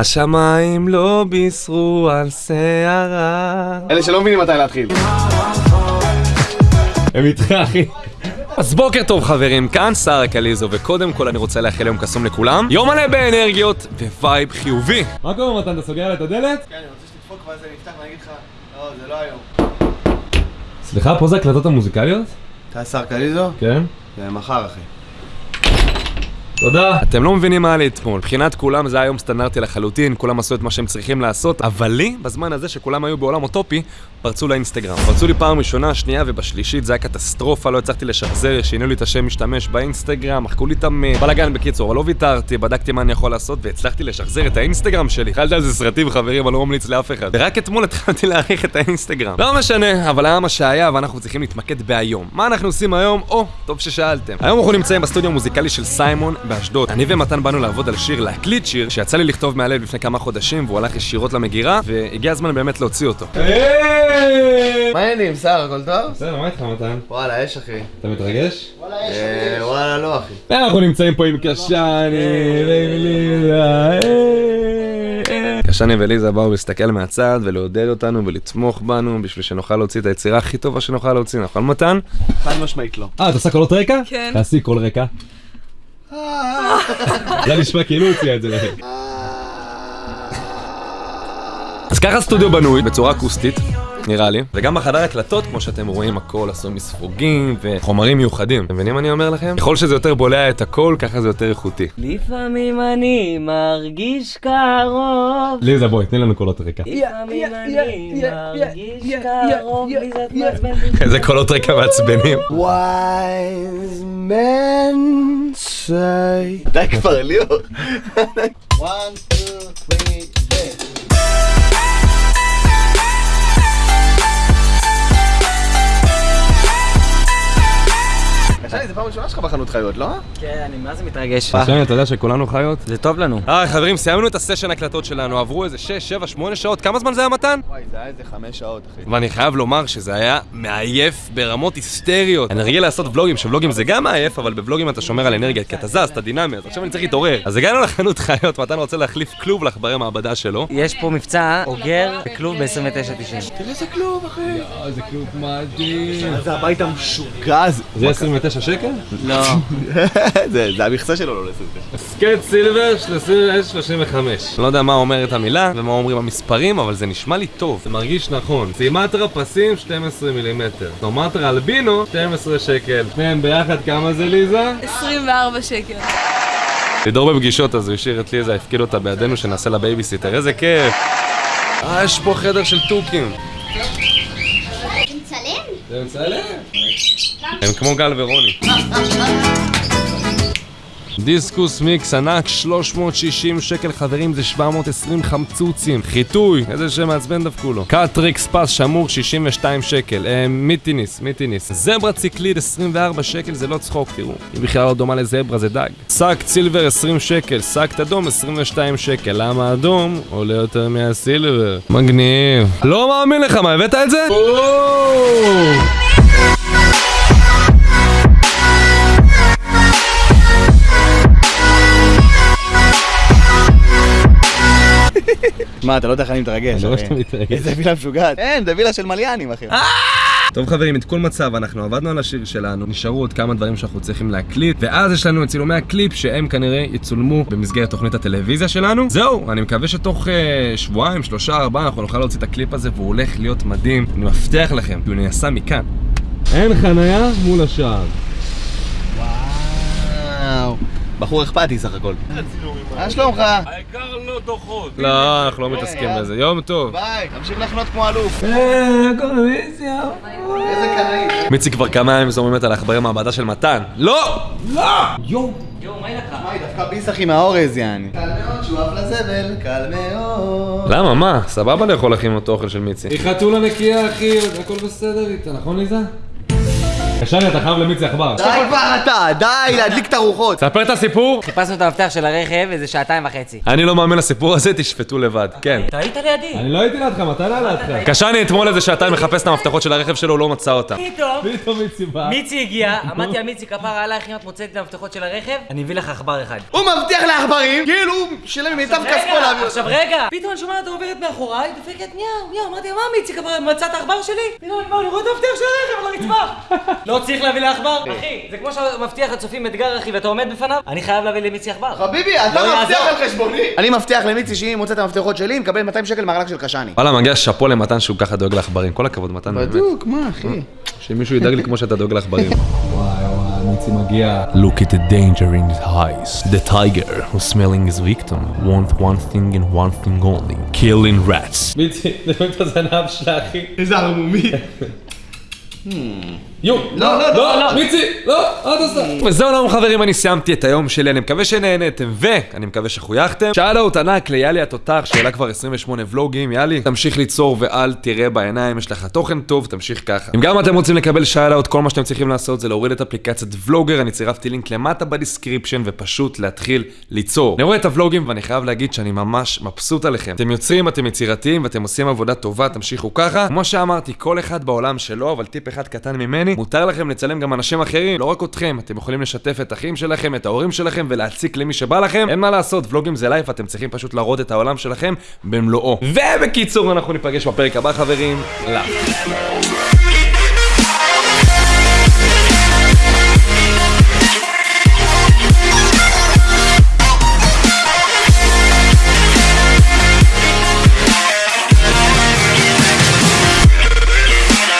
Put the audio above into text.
השמיים לא בישרו על שערה. אלה שלא מבינים מתי להתחיל. הם איתך, אחי. אז בוקר טוב חברים, כאן שרה קליזו, וקודם כל אני רוצה לאחל יום קסום לכולם. יום מלא באנרגיות ו vibe חיובי. מה קורה מתן, אתה סוגר את הדלת? כן, אני רוצה שתדפוק ואז אני אפתח ואני אגיד לך, לא, זה לא היום. סליחה, פה זה הקלטות המוזיקליות? אתה שר קליזו? כן. זה מחר, אחי. תודה. אתם לא מבינים מה היה לי אתמול. מבחינת כולם זה היה יום סטנדרטי לחלוטין, כולם עשו את מה שהם צריכים לעשות, אבל לי, בזמן הזה שכולם היו בעולם אוטופי, פרצו לאינסטגרם. פרצו לי פעם ראשונה, שנייה ובשלישית זה היה קטסטרופה, לא הצלחתי לשחזר, שינו לי את השם משתמש באינסטגרם, מחקו לי את הבלאגן בקיצור, אבל לא ויתרתי, בדקתי מה אני יכול לעשות, והצלחתי לשחזר את האינסטגרם שלי. אכלתי על זה סרטים חברים, אבל לא ממליץ לאף אחד. ורק אתמול התחלתי להעריך את האינסטגרם. לא משנה, אבל היה מה שהיה, ואנחנו צריכים להתמקד בהיום. מה אנחנו עושים היום? או, טוב ששאלתם. היום אנחנו נמצאים בסטודיו המוזיקלי של סיימון באשדוד. אני ומתן באנו לעבוד על שיר, להקליט שיר, שיצא לי לכתוב מהלב לפני כמה חודשים, והוא הלך ישירות למגירה, והגיע הזמן באמת להוציא אותו. מה העניינים, שר, הכל טוב? בסדר, מה איתך מתן? וואלה, יש אחי. אתה מתרגש? אה, וואלה, לא אחי. אנחנו נמצאים פה עם קשני וליזה. קשני וליזה באו להסתכל מהצד ולעודד אותנו ולתמוך בנו בשביל שנוכל להוציא את היצירה הכי טובה שנוכל להוציא, נכון מתן? חד משמעית לא. אה, אתה עושה קולות רקע? כן. תעשי קול רקע. זה נשמע כאילו הוא הציע את זה להם. אז ככה סטודיו בנוי בצורה אקוסטית, נראה לי, וגם בחדר הקלטות, כמו שאתם רואים, הכל עשוי מספוגים וחומרים מיוחדים. אתם מבינים מה אני אומר לכם? ככל שזה יותר בולע את הכל, ככה זה יותר איכותי. לפעמים אני מרגיש קרוב ליזה, בואי, תני לנו קולות רקע. לפעמים אני מרגיש קרוב מעצבנת איזה קולות רקע מעצבנים. wise men say... די כבר, ליאור. פעם ראשונה שלך בחנות חיות, לא? כן, אני מה זה מתרגש קשני, אתה יודע שכולנו חיות? זה טוב לנו היי חברים, סיימנו את הסשן הקלטות שלנו, עברו איזה 6, 7, 8 שעות, כמה זמן זה היה מתן? וואי, זה היה איזה חמש שעות, אחי. ואני חייב לומר שזה היה מעייף ברמות היסטריות. אני רגיל לעשות ולוגים, שוולוגים זה גם מעייף, אבל בוולוגים אתה שומר על אנרגיה, כי אתה זז, אתה דינמי, אז עכשיו אני צריך להתעורר. אז הגענו לחנות חיות, מתן רוצה להחליף כלוב לעכברי מעבדה שלו. יש פה מבצע אוגר בכלוב ב-29.90 תראה איזה כלוב, אחי. איזה כלוב מדהים. זה הבית המשוגע הזה. זה 29 שקל? לא זה זה המכסה שלו, לא לסופר. scat silver 35. לא יודע מה אומרת המילה ומה אומרים המספרים, אבל זה נשמע לי טוב. זה מרגיש נכון. סומטרה פסים 12 מילימטר. סומטרה אלבינו 12 שקל. שניהם ביחד כמה זה ליזה? 24 שקל. לידור בפגישות אז הוא השאיר את ליזה, הפקיד אותה בידינו שנעשה לה בייביסיטר, איזה כיף! אה, יש פה חדר של תוכים. מצלם? זה מצלם? הם כמו גל ורוני. דיסקוס מיקס ענק 360 שקל חברים זה 720 חמצוצים. חיטוי איזה שם מעצבן דפקו לו. קאטריקס פס שמור 62 שקל. אה, מיטיניס מיטיניס. זברה ציקליד 24 שקל זה לא צחוק תראו. היא בכלל לא דומה לזברה זה דג. שק סילבר 20 שקל. שק אדום 22 שקל. למה אדום? עולה יותר מהסילבר. מגניב. לא מאמין לך מה הבאת את זה? מה, אתה לא יודע איך אני מתרגש, אני רואה אחי. שאתה מתרגש. איזה וילה משוגעת. אין, זה וילה של מליאנים, אחי. טוב חברים, את כל מצב, אנחנו עבדנו על השיר שלנו, נשארו עוד כמה דברים שאנחנו צריכים להקליט, ואז יש לנו את צילומי הקליפ שהם כנראה יצולמו במסגרת תוכנית הטלוויזיה שלנו. זהו, אני מקווה שתוך uh, שבועיים, שלושה, ארבעה, אנחנו נוכל להוציא את הקליפ הזה, והוא הולך להיות מדהים. אני מבטיח לכם, כי הוא נעשה מכאן. אין חניה מול השער. וואו. בחור אכפתי סך הכל. מה שלומך? לא, אנחנו לא מתעסקים בזה. יום טוב. ביי, תמשיך לחנות כמו אלוף. אה, איזה קנאי. מיצי כבר כמה ימים זורמת על העכברי מעבדה של מתן. לא! יואו, מה יהיה לך? מה, היא דווקא ביס אחי מהאורז, יעני. קל מאוד, שואף לזבל, קל מאוד. למה, מה? סבבה לאכול אחי עם אותו אוכל של מיצי. היא חתולה נקייה אחי, הכל בסדר איתה, נכון ליזה? קשרי, אתה חייב למיצי עכבר. די כבר אתה, די להדליק את הרוחות. ספר את הסיפור. חיפשנו את המפתח של הרכב איזה שעתיים וחצי. אני לא מאמין לסיפור הזה, תשפטו לבד. כן. אתה היית לידי. אני לא הייתי לידך, מתי נעלה לידך? קשני אתמול איזה שעתיים מחפש את המפתחות של הרכב שלו, הוא לא מצא אותם. פתאום, פתאום מיצי בא. מיצי הגיע, אמרתי לה מיצי כפרה עלייך אם את מוצאת את המפתחות של הרכב, אני אביא לך עכבר אחד. הוא מבטיח לעכברים, כאילו הוא שילם ממיטב כספו רגע, להביא עכשיו רגע, פתאום אני שומעת אותה עוברת מאחוריי, דופקת ניאו, ניאו, אמרתי לה, מה מיצי כפרה, מצאת העכבר שלי? פתאום אני רואה את המפתח של הרכב על הרצפה. לא צריך להביא לה עכבר? אחי, זה כמו שאתה מבטיח לצופים אתגר אחי ואתה עומד בפניו, אני חייב להביא למיצי עכבר. חביבי, אתה לא מבטיח. על חשבוני. אני מבטיח למיצי שאם היא מוצאת את המפתחות שלי, מקבל 200 שקל מהרלק של קשני. וואלה, מגיע שאפו למתן שהוא ככה דואג לעכברים. כל הכבוד, מתן, באמת. בדיוק, מה אחי? שמישהו ידאג לי כמו שאתה דואג לעכברים. מיצי מגיע. Look at the danger in his eyes. The tiger who's smelling his victim want one thing and one thing only. killing rats. מיצי, זה באמת הזנב שלה, אחי. איזה ערמומי. יו, לא, לא, לא, מיצי, לא, אל תעשה. וזהו לנו חברים, אני סיימתי את היום שלי, אני מקווה שנהנתם, ואני מקווה שחויכתם. שאלות ענק ליאלי התותח, שאלה כבר 28 ולוגים, יאלי, תמשיך ליצור ואל תראה בעיניים, יש לך תוכן טוב, תמשיך ככה. אם גם אתם רוצים לקבל שאלות, כל מה שאתם צריכים לעשות זה להוריד את אפליקציית ולוגר, אני צירפתי לינק למטה ב description, ופשוט להתחיל ליצור. אני רואה את הוולוגים ואני חייב להגיד שאני ממש מבסוט עליכם. אתם יוצרים, אתם יצירתיים, ואתם עושים עבודה טובה, תמשיכו ככה. כמו שאמרתי, כל אחד בעולם שלו, אבל טיפ אחד קטן ממני, מותר לכם לצלם גם אנשים אחרים, לא רק אתכם. אתם יכולים לשתף את אחים שלכם, את ההורים שלכם, ולהציק למי שבא לכם. אין מה לעשות, ולוגים זה life, אתם צריכים פשוט להראות את העולם שלכם במלואו. ובקיצור, אנחנו ניפגש בפרק הבא, חברים. לאף.